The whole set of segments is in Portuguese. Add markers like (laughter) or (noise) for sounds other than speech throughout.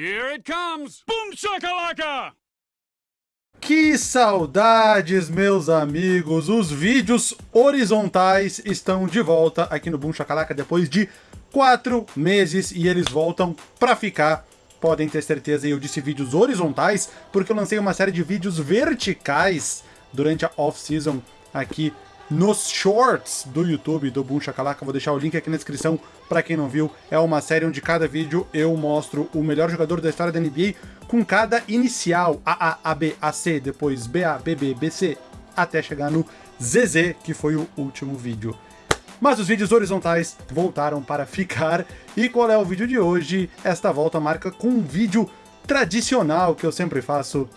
Here it comes! Boom shakalaka! Que saudades, meus amigos! Os vídeos horizontais estão de volta aqui no Boom Chacalaca depois de quatro meses e eles voltam pra ficar. Podem ter certeza, eu disse vídeos horizontais porque eu lancei uma série de vídeos verticais durante a off-season aqui nos shorts do YouTube do Boom Shakalaka. Vou deixar o link aqui na descrição para quem não viu. É uma série onde cada vídeo eu mostro o melhor jogador da história da NBA com cada inicial, A, A, A, B, A, C, depois B, A, B, B, B, C, até chegar no ZZ, que foi o último vídeo. Mas os vídeos horizontais voltaram para ficar. E qual é o vídeo de hoje? Esta volta marca com um vídeo tradicional que eu sempre faço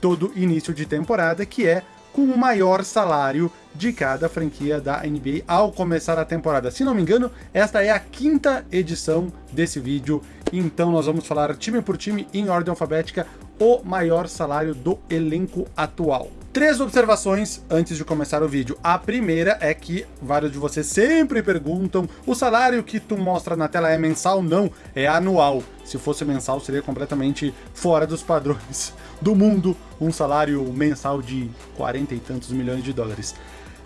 todo início de temporada, que é com o maior salário de cada franquia da NBA ao começar a temporada. Se não me engano, esta é a quinta edição desse vídeo, então nós vamos falar time por time em ordem alfabética o maior salário do elenco atual. Três observações antes de começar o vídeo. A primeira é que vários de vocês sempre perguntam, o salário que tu mostra na tela é mensal? Não, é anual. Se fosse mensal seria completamente fora dos padrões do mundo, um salário mensal de 40 e tantos milhões de dólares.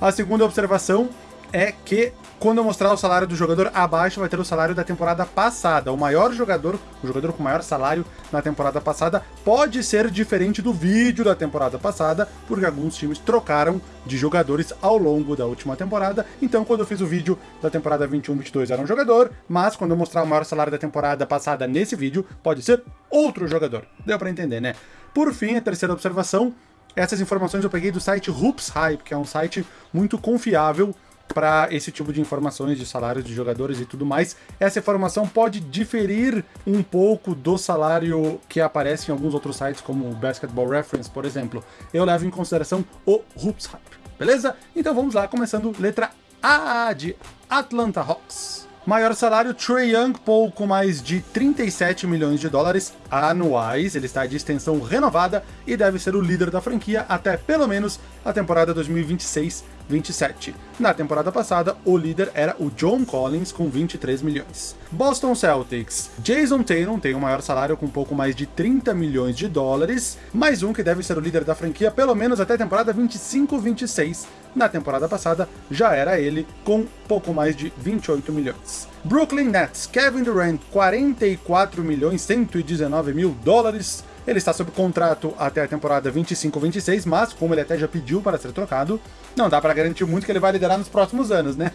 A segunda observação é que quando eu mostrar o salário do jogador abaixo, vai ter o salário da temporada passada. O maior jogador, o jogador com maior salário na temporada passada, pode ser diferente do vídeo da temporada passada, porque alguns times trocaram de jogadores ao longo da última temporada. Então, quando eu fiz o vídeo da temporada 21-22 era um jogador, mas quando eu mostrar o maior salário da temporada passada nesse vídeo, pode ser outro jogador. Deu pra entender, né? Por fim, a terceira observação, essas informações eu peguei do site Hoops Hype, que é um site muito confiável para esse tipo de informações de salários de jogadores e tudo mais. Essa informação pode diferir um pouco do salário que aparece em alguns outros sites, como o Basketball Reference, por exemplo. Eu levo em consideração o Hoops Hype, beleza? Então vamos lá, começando letra A de Atlanta Hawks. Maior salário, Trey Young, pouco mais de 37 milhões de dólares anuais. Ele está de extensão renovada e deve ser o líder da franquia até pelo menos a temporada 2026-27. Na temporada passada, o líder era o John Collins com 23 milhões. Boston Celtics. Jason Tatum tem o maior salário com pouco mais de 30 milhões de dólares, mais um que deve ser o líder da franquia pelo menos até a temporada 25-26 na temporada passada, já era ele, com pouco mais de 28 milhões. Brooklyn Nets, Kevin Durant, 44 milhões 119 mil dólares. Ele está sob contrato até a temporada 25-26, mas como ele até já pediu para ser trocado, não dá para garantir muito que ele vai liderar nos próximos anos, né?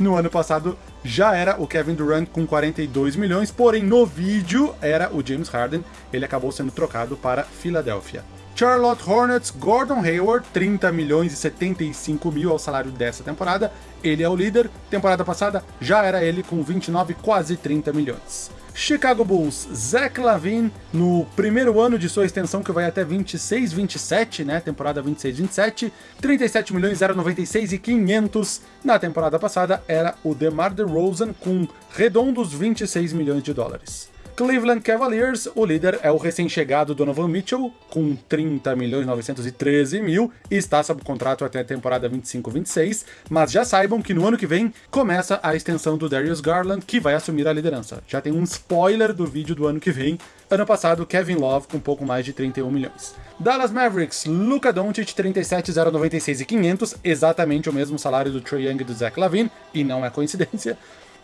No ano passado já era o Kevin Durant com 42 milhões, porém no vídeo era o James Harden, ele acabou sendo trocado para Filadélfia. Charlotte Hornets, Gordon Hayward, 30 milhões e 75 mil ao salário dessa temporada. Ele é o líder. Temporada passada já era ele com 29, quase 30 milhões. Chicago Bulls, Zach Lavine, no primeiro ano de sua extensão, que vai até 26, 27, né? Temporada 26, 27, 37 milhões 096 e 500. Na temporada passada era o DeMar DeRozan com redondos 26 milhões de dólares. Cleveland Cavaliers, o líder é o recém-chegado Donovan Mitchell, com 30 milhões 913 mil, e está sob contrato até a temporada 25-26, mas já saibam que no ano que vem começa a extensão do Darius Garland, que vai assumir a liderança. Já tem um spoiler do vídeo do ano que vem, ano passado Kevin Love com pouco mais de 31 milhões. Dallas Mavericks, Luka Doncic, 37, 096 e 500, exatamente o mesmo salário do Trae Young e do Zach Lavine, e não é coincidência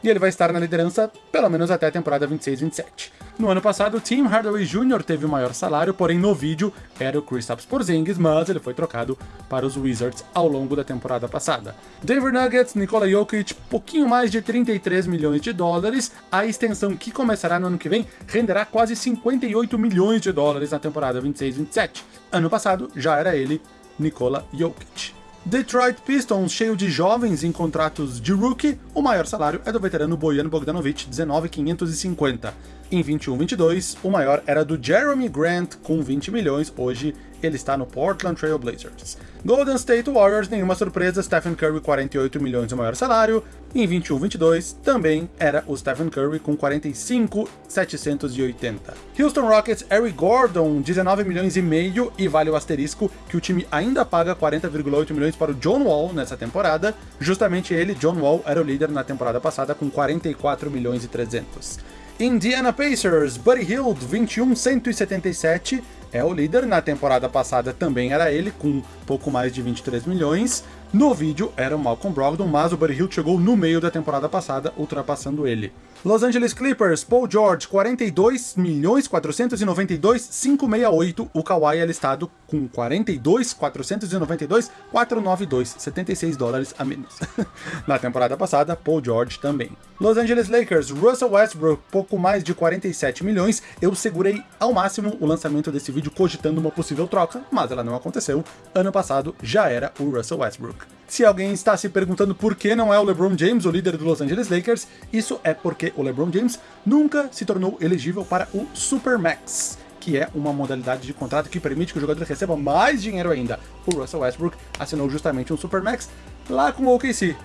e ele vai estar na liderança pelo menos até a temporada 26-27. No ano passado, Tim Hardaway Jr. teve o maior salário, porém no vídeo era o Kristaps Porzingis, mas ele foi trocado para os Wizards ao longo da temporada passada. Denver Nuggets, Nikola Jokic, pouquinho mais de 33 milhões de dólares. A extensão que começará no ano que vem renderá quase 58 milhões de dólares na temporada 26-27. Ano passado já era ele, Nikola Jokic. Detroit Pistons, cheio de jovens em contratos de rookie, o maior salário é do veterano Bojan Bogdanovic, 19,550. Em 21-22, o maior era do Jeremy Grant, com 20 milhões, hoje ele está no Portland Trail Blazers. Golden State Warriors, nenhuma surpresa, Stephen Curry 48 milhões o maior salário. Em 21-22 também era o Stephen Curry com 45,780. Houston Rockets, Eric Gordon 19 milhões e meio e vale o asterisco que o time ainda paga 40,8 milhões para o John Wall nessa temporada. Justamente ele, John Wall, era o líder na temporada passada com 44 milhões e 300. Indiana Pacers, Buddy Hield, 21,177, é o líder. Na temporada passada também era ele, com pouco mais de 23 milhões. No vídeo era o Malcolm Brogdon, mas o Buddy Hield chegou no meio da temporada passada, ultrapassando ele. Los Angeles Clippers, Paul George, 42 milhões 492 568. O Kawhi é listado com 42 492 492, 76 dólares a menos. (laughs) Na temporada passada, Paul George também. Los Angeles Lakers, Russell Westbrook, pouco mais de 47 milhões. Eu segurei ao máximo o lançamento desse vídeo cogitando uma possível troca, mas ela não aconteceu. Ano passado já era o Russell Westbrook. Se alguém está se perguntando por que não é o LeBron James o líder do Los Angeles Lakers, isso é porque o LeBron James nunca se tornou elegível para o Supermax, que é uma modalidade de contrato que permite que o jogador receba mais dinheiro ainda. O Russell Westbrook assinou justamente um Supermax lá com o OKC.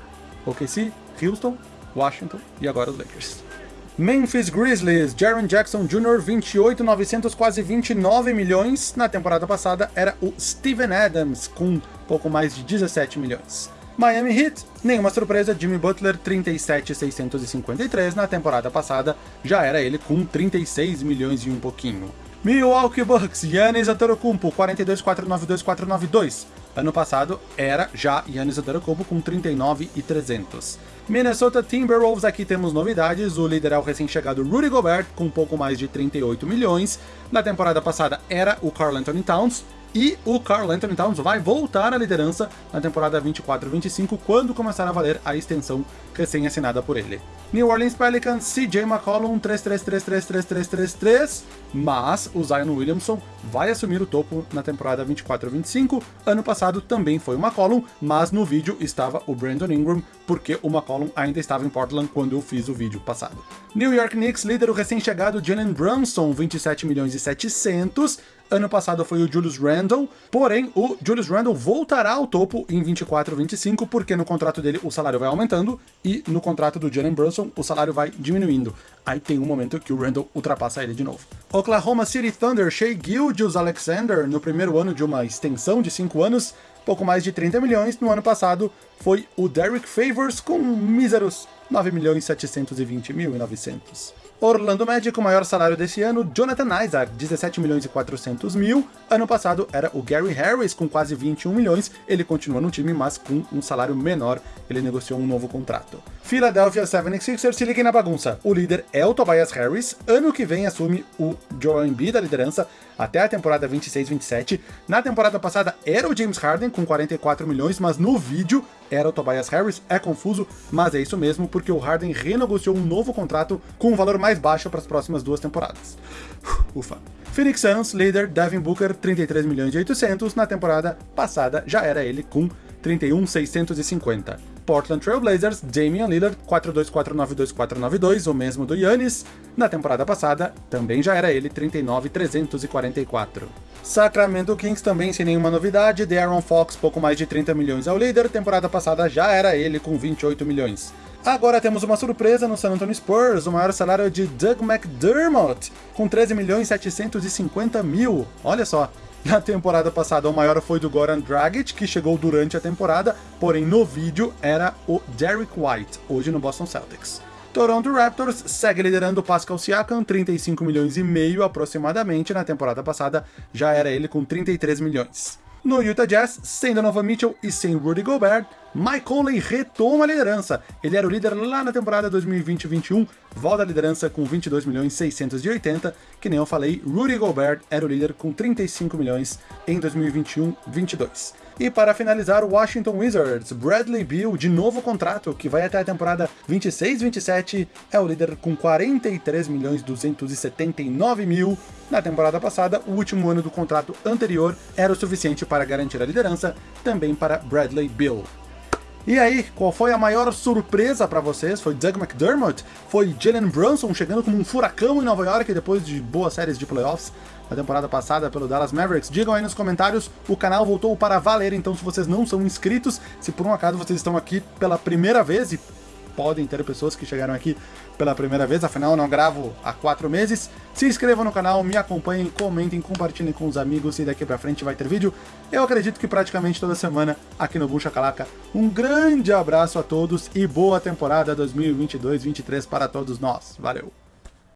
OKC, Houston, Washington e agora os Lakers. Memphis Grizzlies, Jaron Jackson Jr., 28,900, quase 29 milhões. Na temporada passada era o Steven Adams, com pouco mais de 17 milhões. Miami Heat, nenhuma surpresa, Jimmy Butler 37,653 na temporada passada, já era ele com 36 milhões e um pouquinho. Milwaukee Bucks, Giannis Antetokounmpo 42,492,492. Ano passado era já Giannis Antetokounmpo com 39,300. Minnesota Timberwolves, aqui temos novidades, o líder é o recém-chegado Rudy Gobert, com um pouco mais de 38 milhões. Na temporada passada era o Carl Anthony Towns, e o Carl Anthony Towns vai voltar à liderança na temporada 24-25, quando começar a valer a extensão recém-assinada por ele. New Orleans Pelicans, CJ McCollum, 3-3-3-3-3-3-3-3, mas o Zion Williamson vai assumir o topo na temporada 24-25. Ano passado também foi o McCollum, mas no vídeo estava o Brandon Ingram, porque o McCollum ainda estava em Portland quando eu fiz o vídeo passado. New York Knicks, líder o recém-chegado Jalen Brunson, 27 milhões e 700, Ano passado foi o Julius Randle, porém o Julius Randle voltará ao topo em 24 25, porque no contrato dele o salário vai aumentando e no contrato do Jalen Brunson o salário vai diminuindo. Aí tem um momento que o Randle ultrapassa ele de novo. Oklahoma City Thunder, Shea Gilgeous Alexander, no primeiro ano de uma extensão de 5 anos, pouco mais de 30 milhões. No ano passado foi o Derek Favors com míseros 9 milhões 720 mil e 900. Orlando Magic, o maior salário desse ano, Jonathan Isaac, 17 milhões e 400 mil. Ano passado era o Gary Harris, com quase 21 milhões. Ele continua no time, mas com um salário menor. Ele negociou um novo contrato. Philadelphia 76ers, se liguem na bagunça. O líder é o Tobias Harris. Ano que vem assume o Joel Embiid da liderança até a temporada 26-27. Na temporada passada era o James Harden com 44 milhões, mas no vídeo era o Tobias Harris. É confuso, mas é isso mesmo, porque o Harden renegociou um novo contrato com um valor mais baixo para as próximas duas temporadas. Ufa. Phoenix Suns, líder Devin Booker, 33 milhões e 800. Na temporada passada já era ele com 31,650. Portland Trail Blazers, Damian Lillard, 42492-492, o mesmo do Yannis. Na temporada passada, também já era ele, 39,344. Sacramento Kings também sem nenhuma novidade, De'Aaron Fox, pouco mais de 30 milhões ao líder, temporada passada já era ele com 28 milhões. Agora temos uma surpresa no San Antonio Spurs, o maior salário de Doug McDermott, com 13 milhões 750 mil. Olha só, na temporada passada, o maior foi do Goran Dragic, que chegou durante a temporada, porém no vídeo era o Derek White, hoje no Boston Celtics. Toronto Raptors segue liderando Pascal Siakam, 35 milhões e meio aproximadamente, na temporada passada já era ele com 33 milhões. No Utah Jazz, sem Donovan Mitchell e sem Rudy Gobert, Mike Conley retoma a liderança. Ele era o líder lá na temporada 2020-21, volta à liderança com 22 milhões 680, que nem eu falei, Rudy Gobert era o líder com 35 milhões em 2021-22. E para finalizar, o Washington Wizards, Bradley Beal, de novo contrato, que vai até a temporada 26-27, é o líder com 43 milhões 279 mil. Na temporada passada, o último ano do contrato anterior era o suficiente para garantir a liderança, também para Bradley Beal. E aí, qual foi a maior surpresa para vocês? Foi Doug McDermott? Foi Jalen Brunson chegando como um furacão em Nova York depois de boas séries de playoffs? na temporada passada pelo Dallas Mavericks. Digam aí nos comentários, o canal voltou para valer, então se vocês não são inscritos, se por um acaso vocês estão aqui pela primeira vez, e podem ter pessoas que chegaram aqui pela primeira vez, afinal eu não gravo há quatro meses, se inscrevam no canal, me acompanhem, comentem, compartilhem com os amigos e daqui pra frente vai ter vídeo. Eu acredito que praticamente toda semana aqui no Boom Calaca. Um grande abraço a todos e boa temporada 2022-23 para todos nós. Valeu!